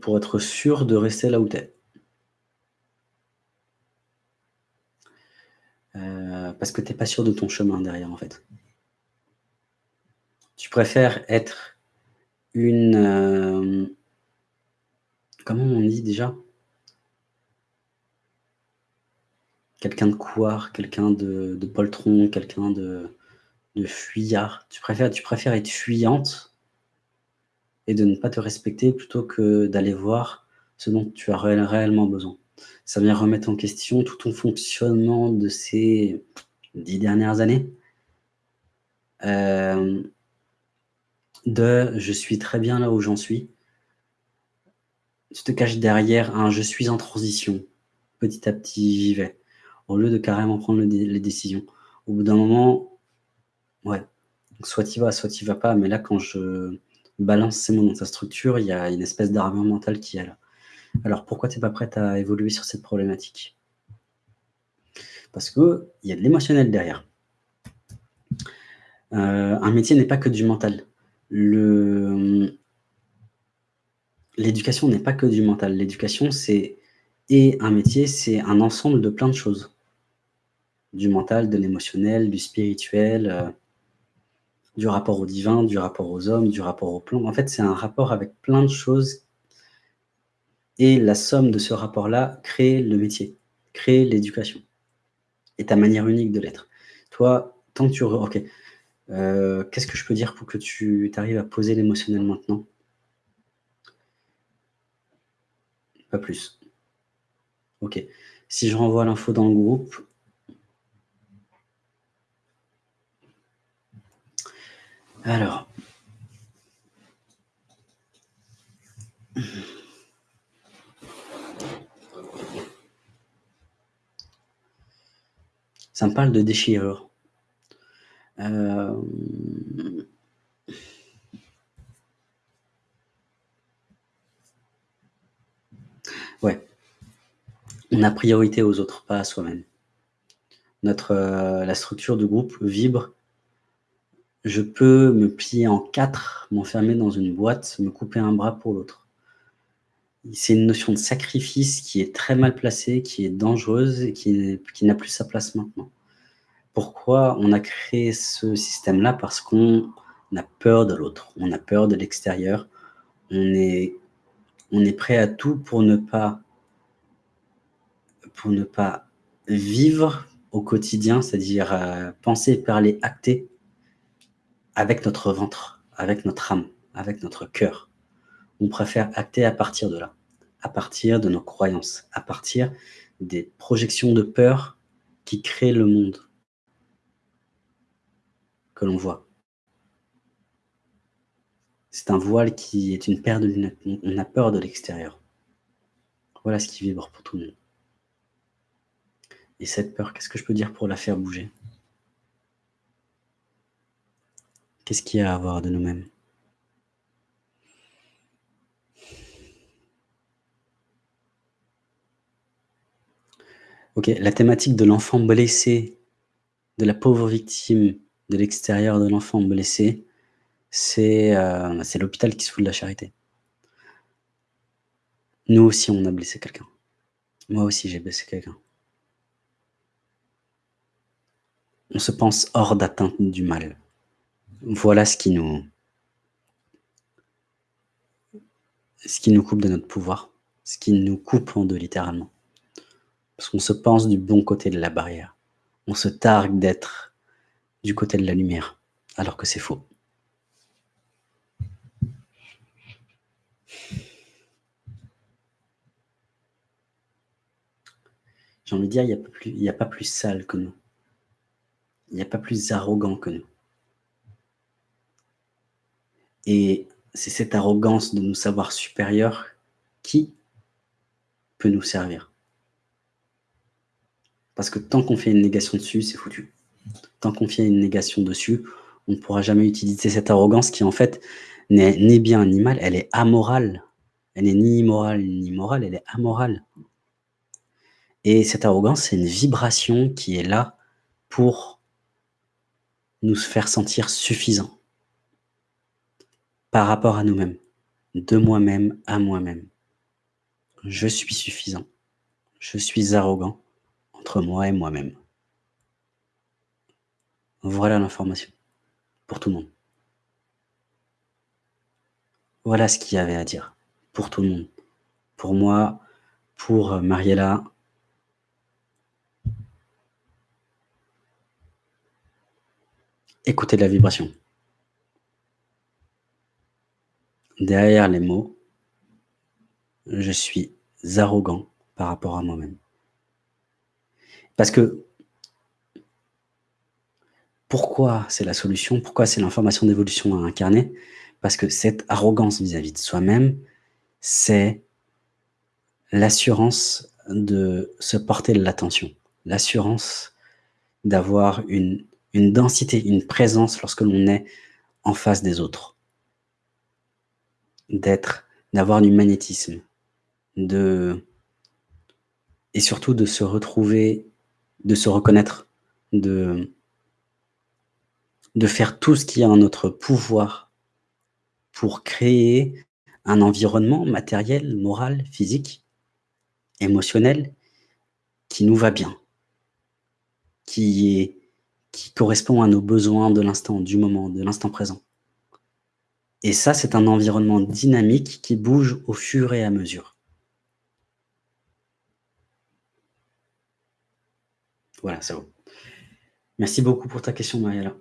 pour être sûr de rester là où tu es. Euh, parce que tu n'es pas sûr de ton chemin derrière, en fait. Tu préfères être une... Euh, comment on dit déjà? Quelqu'un de couard, quelqu'un de, poltron, quelqu'un de, de fuyard. Tu préfères être fuyante et de ne pas te respecter plutôt que d'aller voir ce dont tu as réellement besoin. Ça vient remettre en question tout ton fonctionnement de ces dix dernières années. Euh, de « je suis très bien là où j'en suis ». Tu te caches derrière un « je suis en transition ». Petit à petit, j'y vais. Au lieu de carrément prendre les décisions. Au bout d'un moment, ouais, soit tu vas, soit tu vas pas. Mais là, quand je balance ces mots dans ta structure, il y a une espèce d'armure mentale qui est là. Alors, pourquoi tu n'es pas prête à évoluer sur cette problématique? Parce qu'il y a de l'émotionnel derrière. Euh, un métier n'est pas que du mental. L'éducation n'est pas que du mental. L'éducation, c'est et un métier, c'est un ensemble de plein de choses. Du mental, de l'émotionnel, du spirituel, euh, du rapport au divin, du rapport aux hommes, du rapport au plan. En fait, c'est un rapport avec plein de choses. Et la somme de ce rapport-là crée le métier, crée l'éducation. Et ta manière unique de l'être. Toi, tant que tu... Ok. Euh, qu'est-ce que je peux dire pour que tu arrives à poser l'émotionnel maintenant? Pas plus. Ok. Si je renvoie l'info dans le groupe, Alors. Ça me parle de déchirure. Euh... Ouais. On a priorité aux autres, pas à soi-même. Notre, euh, la structure du groupe vibre je peux me plier en quatre, m'enfermer dans une boîte, me couper un bras pour l'autre. C'est une notion de sacrifice qui est très mal placée, qui est dangereuse et qui, n'a plus sa place maintenant. Pourquoi on a créé ce système-là? Parce qu'on a peur de l'autre, on a peur de l'extérieur, on est, prêt à tout pour ne pas, pour ne pas vivre au quotidien, c'est-à-dire euh, penser, parler, acter avec notre ventre, avec notre âme, avec notre cœur. On préfère acter à partir de là, à partir de nos croyances, à partir des projections de peur qui créent le monde que l'on voit. C'est un voile qui est une paire de lunettes. On a peur de l'extérieur. Voilà ce qui vibre pour tout le monde. Et cette peur, qu'est-ce que je peux dire pour la faire bouger? Qu'est-ce qu'il y a à avoir de nous-mêmes? Ok, la thématique de l'enfant blessé, de la pauvre victime de l'extérieur de l'enfant blessé, euh, c'est l'hôpital qui se fout de la charité. Nous aussi, on a blessé quelqu'un. Moi aussi, j'ai blessé quelqu'un. On se pense hors d'atteinte du mal voilà ce qui nous ce qui nous coupe de notre pouvoir, ce qui nous coupe en deux littéralement. Parce qu'on se pense du bon côté de la barrière. On se targue d'être du côté de la lumière, alors que c'est faux. J'ai envie de dire, il n'y a, a, pas plus sale que nous. Il n'y a pas plus arrogant que nous. Et c'est cette arrogance de nous savoir supérieurs qui peut nous servir. Parce que tant qu'on fait une négation dessus, c'est foutu. Tant qu'on fait une négation dessus, on ne pourra jamais utiliser cette arrogance qui en fait n'est ni bien ni mal, elle est amorale. Elle n'est ni immorale ni morale, elle est amorale. Et cette arrogance, c'est une vibration qui est là pour nous faire sentir suffisants par rapport à nous-mêmes, de moi-même à moi-même. je suis suffisant, je suis arrogant entre moi et moi-même. Voilà l'information, pour tout le monde. Voilà ce qu'il y avait à dire, pour tout le monde. Pour moi, pour Mariella. Écoutez la vibration. Derrière les mots, je suis arrogant par rapport à moi-même. Parce que pourquoi c'est la solution? Pourquoi c'est l'information d'évolution à incarner? Parce que cette arrogance vis-à-vis de soi-même, c'est l'assurance de se porter l'attention, l'assurance d'avoir une, une densité, une présence lorsque l'on est en face des autres, d'être, d'avoir du magnétisme, et surtout de se retrouver, de se reconnaître, de faire tout ce qui est en notre pouvoir pour créer un environnement matériel, moral, physique, émotionnel qui nous va bien, qui correspond à nos besoins de l'instant, du moment, de l'instant présent. Et ça, c'est un environnement dynamique qui bouge au fur et à mesure. Voilà, ça vaut. Merci beaucoup pour ta question, Mariella.